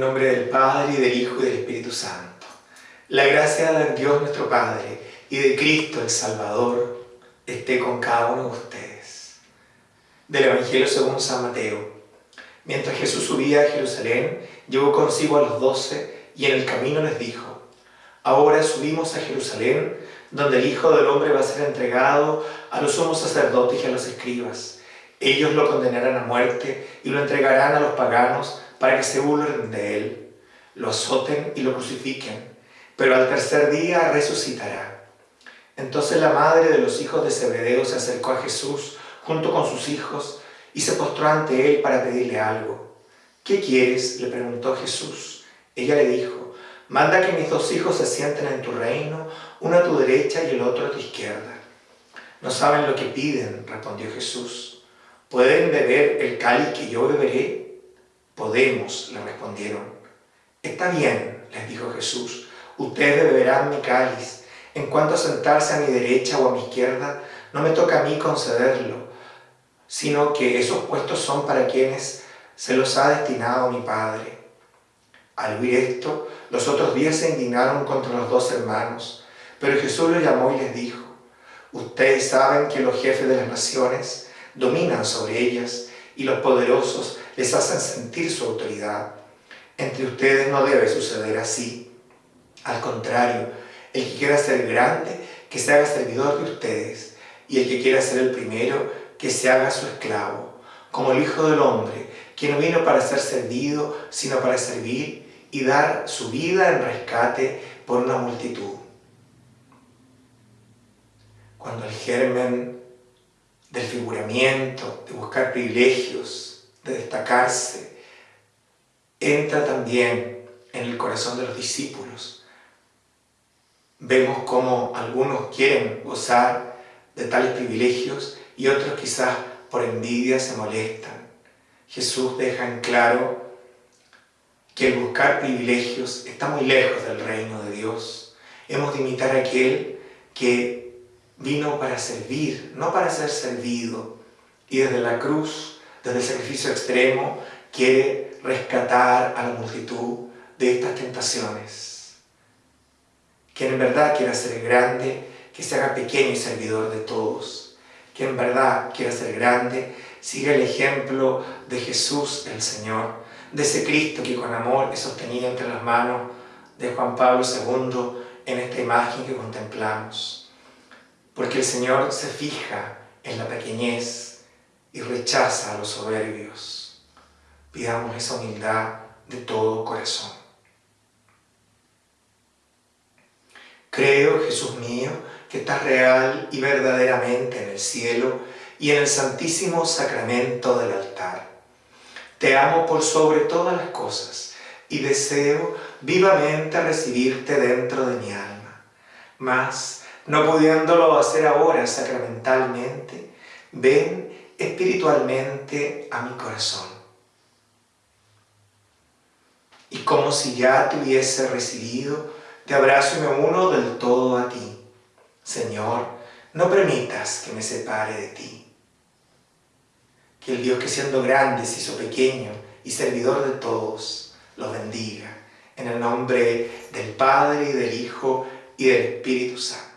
Nombre del Padre, y del Hijo, y del Espíritu Santo. La gracia de Dios nuestro Padre y de Cristo el Salvador esté con cada uno de ustedes. Del Evangelio según San Mateo. Mientras Jesús subía a Jerusalén, llevó consigo a los doce y en el camino les dijo, Ahora subimos a Jerusalén, donde el Hijo del Hombre va a ser entregado a los sumos sacerdotes y a los escribas. Ellos lo condenarán a muerte y lo entregarán a los paganos para que se burlen de él, lo azoten y lo crucifiquen, pero al tercer día resucitará. Entonces la madre de los hijos de Zebedeo se acercó a Jesús junto con sus hijos y se postró ante él para pedirle algo. ¿Qué quieres? le preguntó Jesús. Ella le dijo, manda que mis dos hijos se sienten en tu reino, uno a tu derecha y el otro a tu izquierda. No saben lo que piden, respondió Jesús. ¿Pueden beber el cáliz que yo beberé? Podemos, le respondieron. Está bien, les dijo Jesús, ustedes beberán mi cáliz. En cuanto a sentarse a mi derecha o a mi izquierda, no me toca a mí concederlo, sino que esos puestos son para quienes se los ha destinado mi Padre. Al oír esto, los otros días se indignaron contra los dos hermanos, pero Jesús los llamó y les dijo, Ustedes saben que los jefes de las naciones dominan sobre ellas y los poderosos les hacen sentir su autoridad. Entre ustedes no debe suceder así. Al contrario, el que quiera ser grande, que se haga servidor de ustedes, y el que quiera ser el primero, que se haga su esclavo, como el Hijo del Hombre, que no vino para ser servido, sino para servir y dar su vida en rescate por una multitud. Cuando el germen del figuramiento, de buscar privilegios, de destacarse, entra también en el corazón de los discípulos. Vemos cómo algunos quieren gozar de tales privilegios y otros quizás por envidia se molestan. Jesús deja en claro que el buscar privilegios está muy lejos del reino de Dios. Hemos de imitar a aquel que vino para servir, no para ser servido. Y desde la cruz desde el sacrificio extremo, quiere rescatar a la multitud de estas tentaciones. Quien en verdad quiera ser grande, que se haga pequeño y servidor de todos. Quien en verdad quiera ser grande, siga el ejemplo de Jesús el Señor, de ese Cristo que con amor es sostenido entre las manos de Juan Pablo II en esta imagen que contemplamos. Porque el Señor se fija en la pequeñez, y rechaza a los soberbios. Pidamos esa humildad de todo corazón. Creo, Jesús mío, que estás real y verdaderamente en el cielo y en el santísimo sacramento del altar. Te amo por sobre todas las cosas y deseo vivamente recibirte dentro de mi alma. Mas, no pudiéndolo hacer ahora sacramentalmente, ven espiritualmente a mi corazón. Y como si ya te hubiese recibido, te abrazo y me uno del todo a ti. Señor, no permitas que me separe de ti. Que el Dios que siendo grande se hizo pequeño y servidor de todos, los bendiga. En el nombre del Padre, y del Hijo, y del Espíritu Santo.